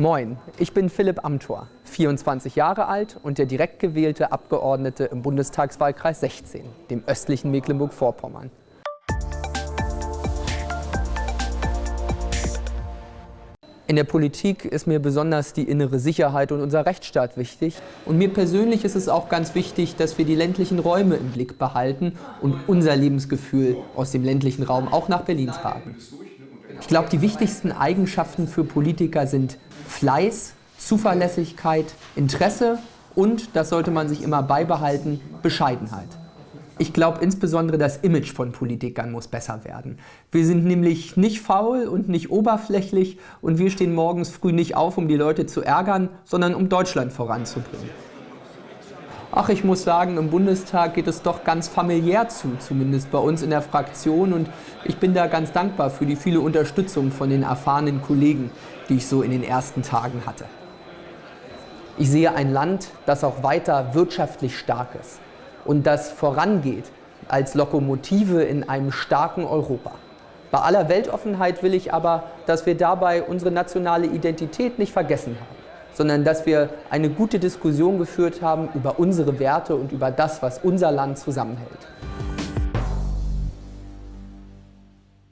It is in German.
Moin, ich bin Philipp Amthor, 24 Jahre alt und der direkt gewählte Abgeordnete im Bundestagswahlkreis 16, dem östlichen Mecklenburg-Vorpommern. In der Politik ist mir besonders die innere Sicherheit und unser Rechtsstaat wichtig. Und mir persönlich ist es auch ganz wichtig, dass wir die ländlichen Räume im Blick behalten und unser Lebensgefühl aus dem ländlichen Raum auch nach Berlin tragen. Ich glaube, die wichtigsten Eigenschaften für Politiker sind Fleiß, Zuverlässigkeit, Interesse und, das sollte man sich immer beibehalten, Bescheidenheit. Ich glaube insbesondere, das Image von Politikern muss besser werden. Wir sind nämlich nicht faul und nicht oberflächlich und wir stehen morgens früh nicht auf, um die Leute zu ärgern, sondern um Deutschland voranzubringen. Ach, ich muss sagen, im Bundestag geht es doch ganz familiär zu, zumindest bei uns in der Fraktion. Und ich bin da ganz dankbar für die viele Unterstützung von den erfahrenen Kollegen, die ich so in den ersten Tagen hatte. Ich sehe ein Land, das auch weiter wirtschaftlich stark ist und das vorangeht als Lokomotive in einem starken Europa. Bei aller Weltoffenheit will ich aber, dass wir dabei unsere nationale Identität nicht vergessen haben, sondern dass wir eine gute Diskussion geführt haben über unsere Werte und über das, was unser Land zusammenhält.